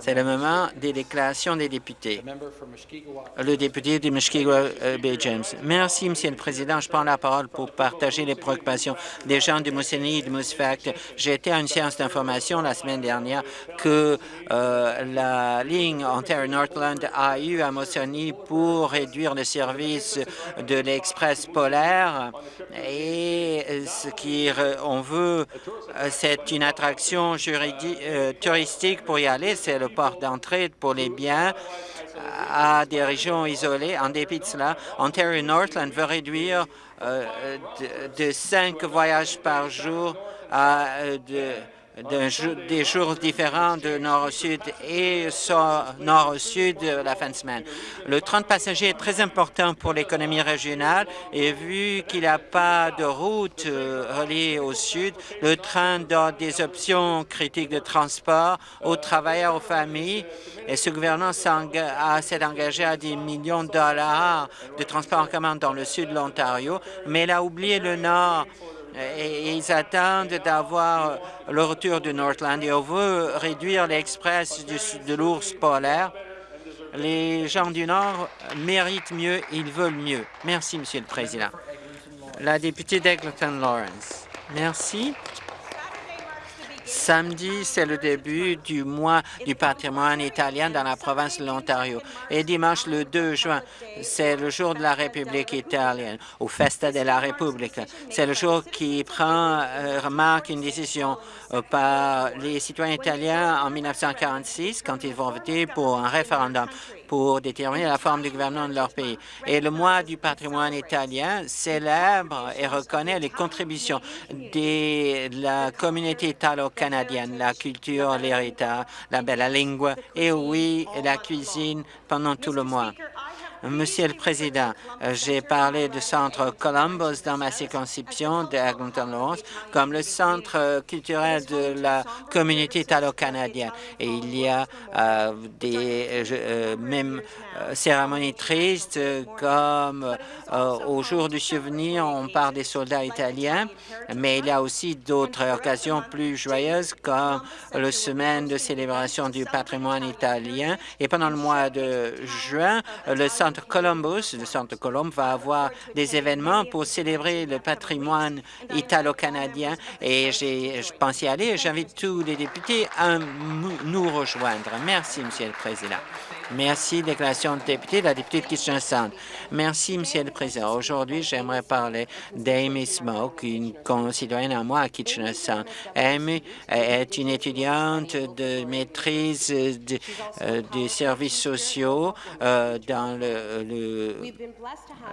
C'est le moment des déclarations des députés. Le député de Mushkegowuk Bay James. Merci, Monsieur le Président. Je prends la parole pour partager les préoccupations des gens de Mousseline et de Mousfact. J'ai été à une séance d'information la semaine dernière que euh, la ligne Ontario-Northland a eu à Mousseline pour réduire le service de l'Express polaire et ce qu'on veut, c'est une attraction juridique, euh, touristique pour c'est le port d'entrée pour les biens à des régions isolées. En dépit de cela, Ontario Northland veut réduire euh, de, cinq voyages par jour à euh, de des jours différents de nord au sud et nord au sud la fin de semaine. Le train de passagers est très important pour l'économie régionale et vu qu'il n'y a pas de route euh, reliée au sud, le train donne des options critiques de transport aux travailleurs, aux familles et ce gouvernement s'est engagé à des millions de dollars de transport en commun dans le sud de l'Ontario, mais il a oublié le nord et ils attendent d'avoir le retour du Northland et on veut réduire l'express de l'ours polaire. Les gens du Nord méritent mieux, ils veulent mieux. Merci, Monsieur le Président. La députée d'Eglinton Lawrence. Merci. Samedi, c'est le début du mois du patrimoine italien dans la province de l'Ontario. Et dimanche, le 2 juin, c'est le jour de la République italienne, au Festa della Repubblica. C'est le jour qui prend, euh, remarque une décision euh, par les citoyens italiens en 1946 quand ils vont voter pour un référendum pour déterminer la forme du gouvernement de leur pays. Et le mois du patrimoine italien célèbre et reconnaît les contributions de la communauté italo-canadienne, la culture, l'héritage, la belle lingua et oui, la cuisine pendant tout le mois. Monsieur le Président, euh, j'ai parlé du centre Columbus dans ma circonscription de Eglinton comme le centre euh, culturel de la communauté italo-canadienne. Et il y a euh, des même cérémonies tristes comme au jour du souvenir, on parle des soldats italiens, mais il y a aussi d'autres occasions plus joyeuses comme le semaine de célébration du patrimoine italien. Et pendant le mois de juin, le centre Columbus, le centre Colombe, va avoir des événements pour célébrer le patrimoine italo-canadien et je pense y aller. J'invite tous les députés à nous rejoindre. Merci, Monsieur le Président. Merci. Déclaration de député, la députée de Kitchener Sound. Merci, Monsieur le Président. Aujourd'hui, j'aimerais parler d'Amy Smoke, une concitoyenne à moi à Kitchener Sound. Amy est une étudiante de maîtrise euh, des services sociaux euh, dans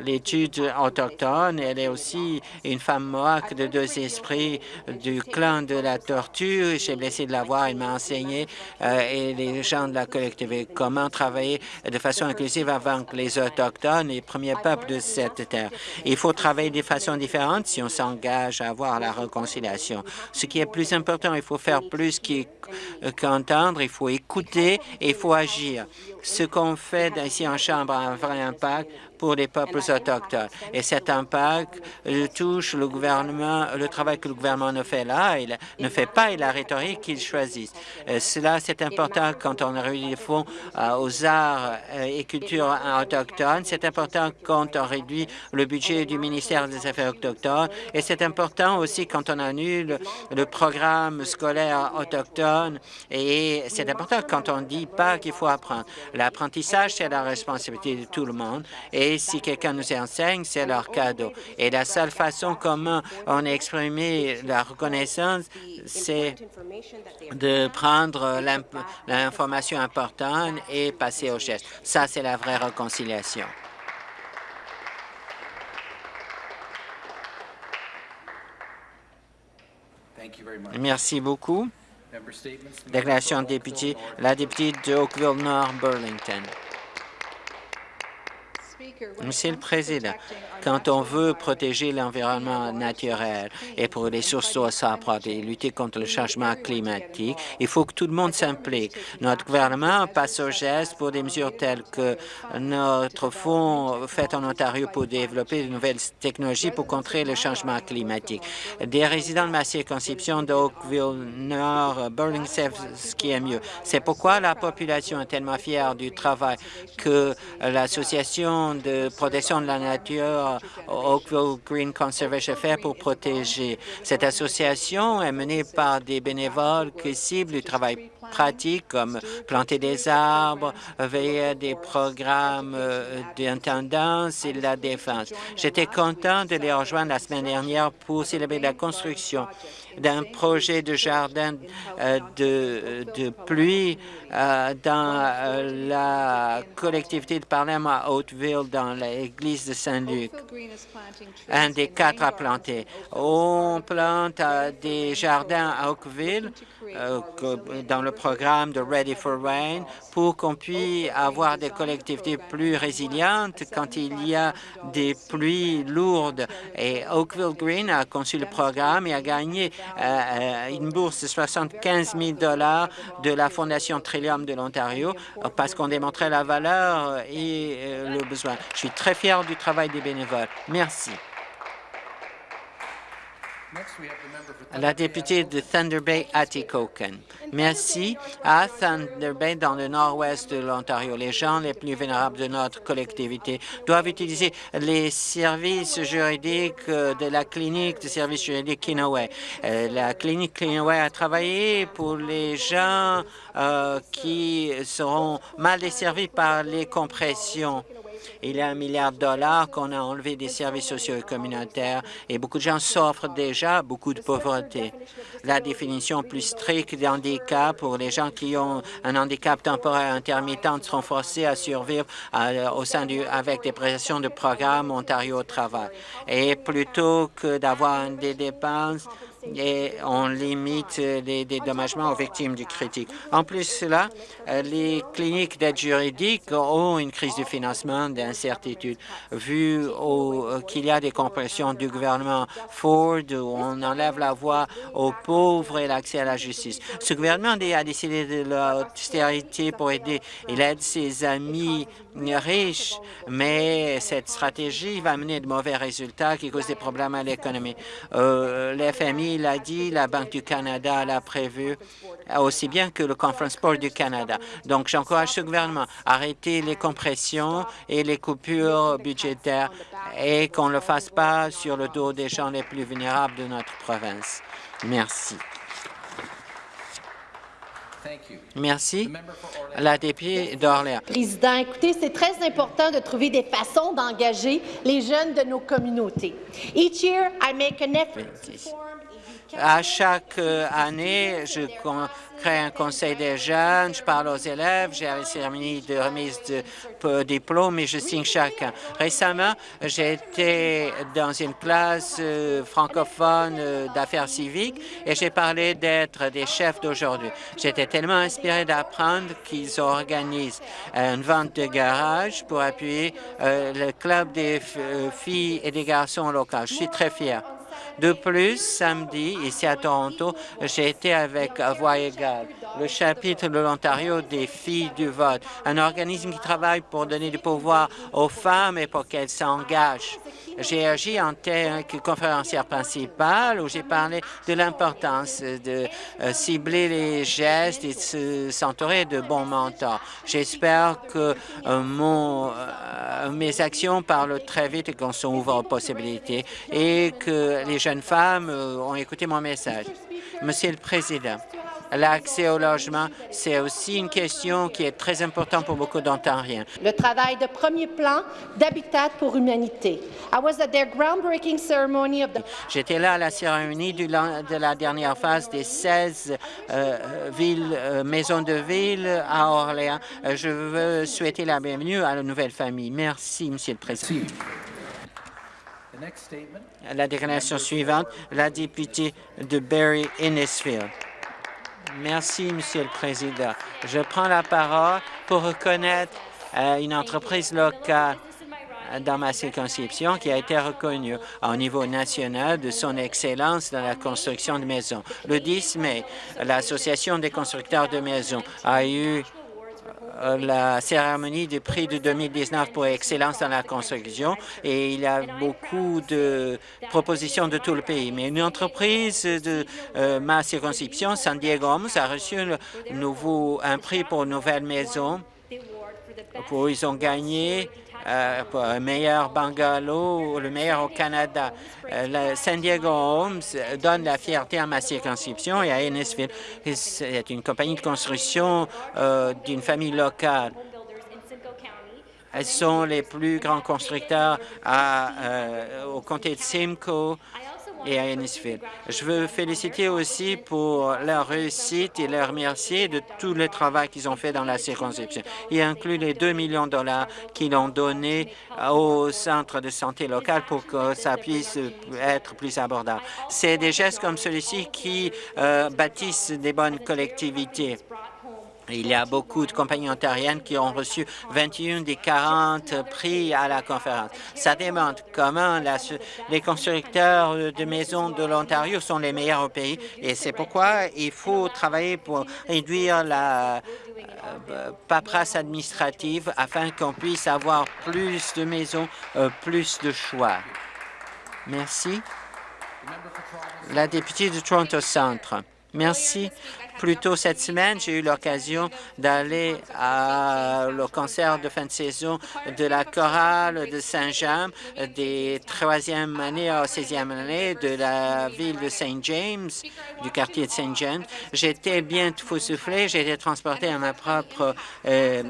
l'étude autochtone. Elle est aussi une femme mohawk de deux esprits du clan de la tortue. J'ai blessé de la voir, elle m'a enseigné euh, et les gens de la collectivité comment travailler de façon inclusive avant les Autochtones, les premiers peuples de cette terre. Il faut travailler de façon différente si on s'engage à avoir la réconciliation. Ce qui est plus important, il faut faire plus qu'entendre, il faut écouter et il faut agir. Ce qu'on fait ici en Chambre a un vrai impact pour les peuples autochtones. Et cet impact euh, touche le gouvernement, le travail que le gouvernement ne fait là, il ne fait pas et la rhétorique qu'il choisit. Euh, cela, c'est important quand on réunit les fonds euh, aux arts et cultures autochtones. C'est important quand on réduit le budget du ministère des Affaires autochtones. Et c'est important aussi quand on annule le programme scolaire autochtone. Et c'est important quand on ne dit pas qu'il faut apprendre. L'apprentissage, c'est la responsabilité de tout le monde. Et si quelqu'un nous enseigne, c'est leur cadeau. Et la seule façon comment on a exprimé la reconnaissance, c'est de prendre l'information importante et passer au geste. Ça, c'est la vraie réconciliation. Merci beaucoup. Déclaration de député, la députée de Oakville-Nord, Burlington. Monsieur le Président, quand on veut protéger l'environnement naturel et pour les sources d'eau et lutter contre le changement climatique, il faut que tout le monde s'implique. Notre gouvernement passe au geste pour des mesures telles que notre fonds fait en Ontario pour développer de nouvelles technologies pour contrer le changement climatique. Des résidents de ma circonscription d'Oakville Nord, Burling savent ce qui est mieux. C'est pourquoi la population est tellement fière du travail que l'Association de protection de la nature Oakville Green Conservation fait pour protéger. Cette association est menée par des bénévoles qui ciblent du travail pratique comme planter des arbres, veiller à des programmes euh, d'intendance et de la défense. J'étais content de les rejoindre la semaine dernière pour célébrer la construction d'un projet de jardin euh, de, pluie euh, dans la collectivité de Parlement à Hauteville, dans l'église de Saint-Luc, un des quatre à planter. On plante des jardins à Oakville dans le programme de Ready for Rain pour qu'on puisse avoir des collectivités plus résilientes quand il y a des pluies lourdes. Et Oakville Green a conçu le programme et a gagné euh, une bourse de 75 000 de la Fondation Trillium de l'Ontario parce qu'on démontrait la valeur et euh, le besoin. Je suis très fier du travail des bénévoles. Merci. La députée de Thunder Bay, Atikokan. Merci. À Thunder Bay, dans le nord-ouest de l'Ontario, les gens les plus vulnérables de notre collectivité doivent utiliser les services juridiques de la clinique de services juridiques Kinaway. Euh, la clinique Kinaway a travaillé pour les gens euh, qui seront mal desservis par les compressions. Il y a un milliard de dollars qu'on a enlevé des services sociaux et communautaires et beaucoup de gens souffrent déjà beaucoup de pauvreté. La définition plus stricte d'handicap pour les gens qui ont un handicap temporaire intermittent seront forcés à survivre au sein du, avec des prestations de programme Ontario Travail. Et plutôt que d'avoir des dépenses et on limite les dédommagements aux victimes du critique. En plus cela, les cliniques d'aide juridique ont une crise de financement d'incertitude, vu qu'il y a des compressions du gouvernement Ford où on enlève la voix aux pauvres et l'accès à la justice. Ce gouvernement a décidé de l'austérité pour aider. Il aide ses amis riches, mais cette stratégie va amener de mauvais résultats qui causent des problèmes à l'économie. Euh, FMI l'a dit, la Banque du Canada l'a prévu, aussi bien que le Conference Board du Canada. Donc, j'encourage ce gouvernement à arrêter les compressions et les coupures budgétaires et qu'on ne le fasse pas sur le dos des gens les plus vulnérables de notre province. Merci. Merci. La députée d'Orléans. Président, écoutez, c'est très important de trouver des façons d'engager les jeunes de nos communautés. Each year, I make an effort à chaque euh, année, je crée un conseil des jeunes, je parle aux élèves, j'ai une cérémonie de remise de diplôme et je signe chacun. Récemment, j'ai été dans une classe euh, francophone euh, d'affaires civiques et j'ai parlé d'être des chefs d'aujourd'hui. J'étais tellement inspiré d'apprendre qu'ils organisent une vente de garage pour appuyer le club des filles et des garçons locaux. Je suis très fier. De plus, samedi, ici à Toronto, j'ai été avec Voix égale, le chapitre de l'Ontario des filles du vote, un organisme qui travaille pour donner du pouvoir aux femmes et pour qu'elles s'engagent. J'ai agi en tant que conférencière principale où j'ai parlé de l'importance de euh, cibler les gestes et de s'entourer de bons mentors. J'espère que euh, euh, mes actions parlent très vite et qu'on s'ouvre aux possibilités et que les jeunes femmes ont écouté mon message. Monsieur le Président, L'accès au logement, c'est aussi une question qui est très importante pour beaucoup d'Ontariens. Le travail de premier plan d'Habitat pour l'humanité. J'étais là à la cérémonie de la dernière phase des 16 euh, villes, euh, maisons de ville à Orléans. Euh, je veux souhaiter la bienvenue à la nouvelle famille. Merci, Monsieur le Président. La déclaration suivante, la députée de Barry Innisfield. Merci, Monsieur le Président. Je prends la parole pour reconnaître euh, une entreprise locale dans ma circonscription qui a été reconnu au niveau national de son excellence dans la construction de maisons. Le 10 mai, l'Association des constructeurs de maisons a eu euh, la cérémonie du prix de 2019 pour excellence dans la construction et il y a beaucoup de propositions de tout le pays. Mais une entreprise de euh, ma circonscription, San Diego a reçu le nouveau, un prix pour une nouvelle maison. Pour, ils ont gagné euh, meilleur bungalow, le meilleur au Canada. Euh, San Diego Homes donne la fierté à ma circonscription et à Ennisville. C'est une compagnie de construction euh, d'une famille locale. Elles sont les plus grands constructeurs à, au comté de Simcoe et à Ennisville. Je veux féliciter aussi pour leur réussite et leur remercier de tout le travail qu'ils ont fait dans la circonscription. Il inclut les 2 millions de dollars qu'ils ont donnés au centre de santé local pour que ça puisse être plus abordable. C'est des gestes comme celui-ci qui euh, bâtissent des bonnes collectivités. Il y a beaucoup de compagnies ontariennes qui ont reçu 21 des 40 prix à la conférence. Ça démontre comment les constructeurs de maisons de l'Ontario sont les meilleurs au pays et c'est pourquoi il faut travailler pour réduire la euh, paperasse administrative afin qu'on puisse avoir plus de maisons, euh, plus de choix. Merci. La députée de Toronto Centre. Merci. Plus tôt cette semaine, j'ai eu l'occasion d'aller au concert de fin de saison de la chorale de Saint-Jean des troisième année à sixième année de la ville de Saint James, du quartier de Saint James. J'étais bien tout soufflé, j'ai été transporté à ma propre euh,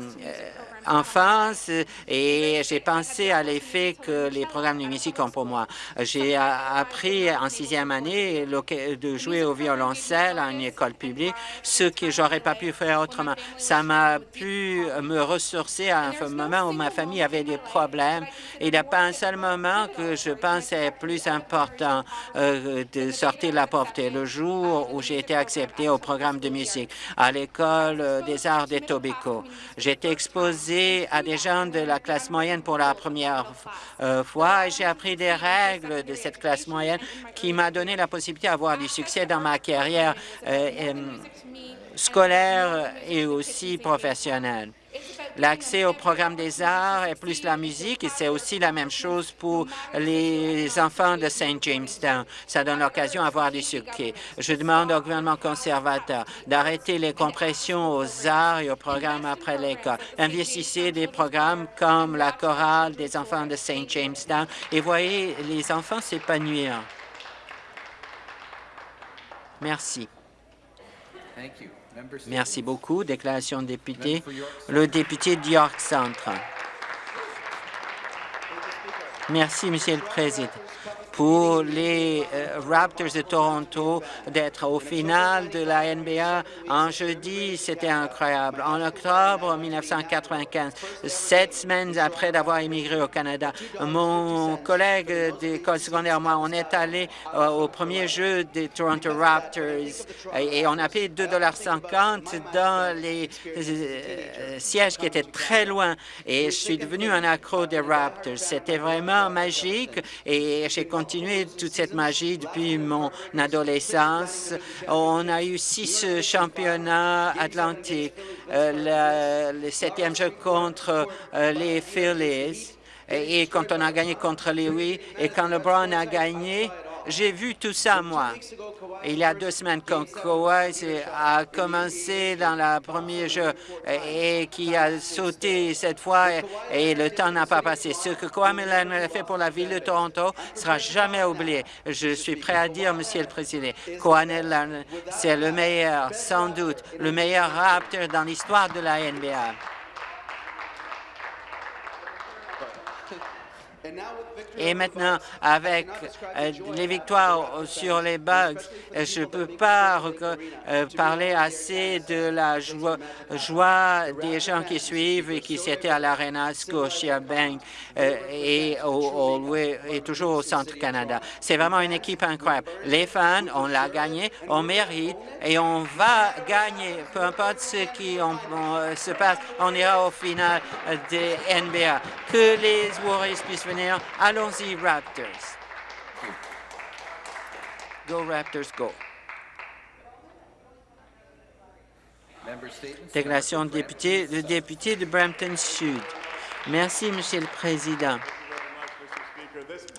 enfance et j'ai pensé à l'effet que les programmes de musique ont pour moi. J'ai appris en sixième année de jouer au violoncelle à une école publique, ce que j'aurais pas pu faire autrement. Ça m'a pu me ressourcer à un moment où ma famille avait des problèmes. Il n'y a pas un seul moment que je pensais plus important euh, de sortir de la pauvreté. Le jour où j'ai été accepté au programme de musique à l'École des arts des Tobico, j'étais exposé à des gens de la classe moyenne pour la première euh, fois et j'ai appris des règles de cette classe moyenne qui m'a donné la possibilité d'avoir du succès dans ma carrière euh, scolaire et aussi professionnelle. L'accès au programme des arts est plus la musique et c'est aussi la même chose pour les enfants de Saint Jamestown. Ça donne l'occasion d'avoir du succès. Je demande au gouvernement conservateur d'arrêter les compressions aux arts et aux programmes après l'école. Investissez des programmes comme la chorale des enfants de Saint Jamestown et voyez les enfants s'épanouir. Merci. Merci beaucoup. Déclaration de député. Le député d'York Centre. Merci, Monsieur le Président pour les euh, Raptors de Toronto d'être au final de la NBA en jeudi. C'était incroyable. En octobre 1995, sept semaines après d'avoir immigré au Canada, mon collègue d'école secondaire, moi, on est allé euh, au premier jeu des Toronto Raptors et, on a payé 2,50 dans les euh, sièges qui étaient très loin et je suis devenu un accro des Raptors. C'était vraiment magique et j'ai continué toute cette magie depuis mon adolescence. On a eu six championnats atlantiques, euh, le, septième jeu contre euh, les Phillies, et, quand on a gagné contre les et quand LeBron a gagné, j'ai vu tout ça, moi. Il y a deux semaines, quand Kawhi a commencé dans le premier jeu et qui a sauté cette fois et le temps n'a pas passé. Ce que Millen a fait pour la ville de Toronto sera jamais oublié. Je suis prêt à dire, Monsieur le Président, Millen, c'est le meilleur, sans doute, le meilleur Raptor dans l'histoire de la NBA. Et maintenant, avec euh, les victoires sur les bugs, euh, je ne peux pas euh, parler assez de la joie, joie, des gens qui suivent et qui s'étaient à l'Arena Scotiabank et, au, et toujours au Centre Canada. C'est vraiment une équipe incroyable. Les fans, on l'a gagné, on mérite et on va gagner. Peu importe ce qui se passe, on ira au final des NBA. Que les Warriors puissent venir. Allons-y, Raptors. Go Raptors, go. Déclaration de député, le député de Brampton Sud. Merci, Monsieur le Président.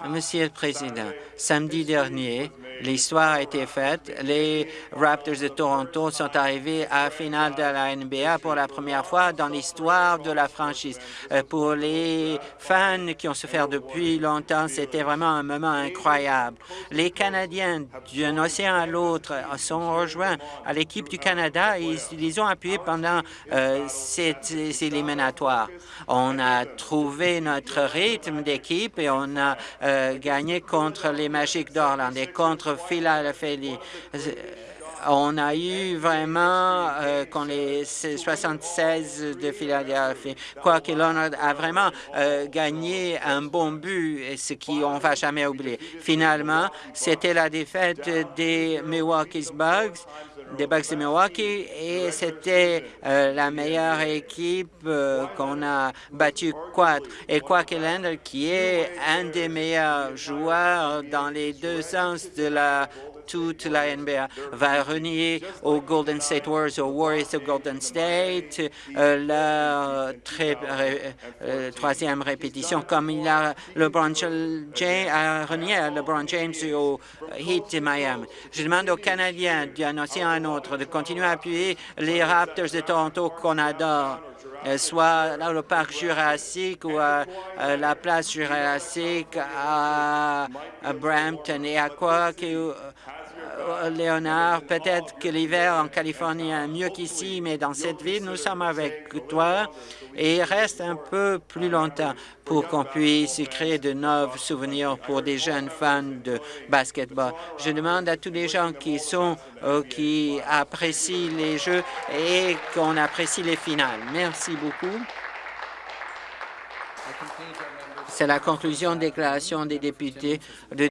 Monsieur le Président, samedi dernier, l'histoire a été faite. Les Raptors de Toronto sont arrivés à la finale de la NBA pour la première fois dans l'histoire de la franchise. Euh, pour les fans qui ont souffert depuis longtemps, c'était vraiment un moment incroyable. Les Canadiens d'un océan à l'autre sont rejoints à l'équipe du Canada et ils les ont appuyés pendant euh, ces éliminatoires. On a trouvé notre rythme d'équipe et on a euh, gagné contre les Magic d'Orland et contre Philadelphie. On a eu vraiment, euh, les 76 de Philadelphie, quoi qu'il en a vraiment euh, gagné un bon but, ce qu'on ne va jamais oublier. Finalement, c'était la défaite des Milwaukee Bugs des Bucks de Milwaukee et c'était euh, la meilleure équipe euh, qu'on a battue quatre. Et Quackland, qui est un des meilleurs joueurs dans les deux sens de la toute la NBA va renier aux Golden State Warriors, aux Warriors de Golden State, euh, la très, troisième répétition, comme il a LeBron James a renié à LeBron James au Heat de Miami. Je demande aux Canadiens d'annoncer un autre, de continuer à appuyer les Raptors de Toronto qu'on adore, euh, soit dans le parc Jurassique ou à, la place Jurassique à, Brampton et à quoi que euh, Léonard, peut-être que l'hiver en Californie est mieux qu'ici, mais dans cette ville, nous sommes avec toi et reste un peu plus longtemps pour qu'on puisse créer de nouveaux souvenirs pour des jeunes fans de basketball. Je demande à tous les gens qui sont, euh, qui apprécient les jeux et qu'on apprécie les finales. Beaucoup. C'est la conclusion de déclaration des députés de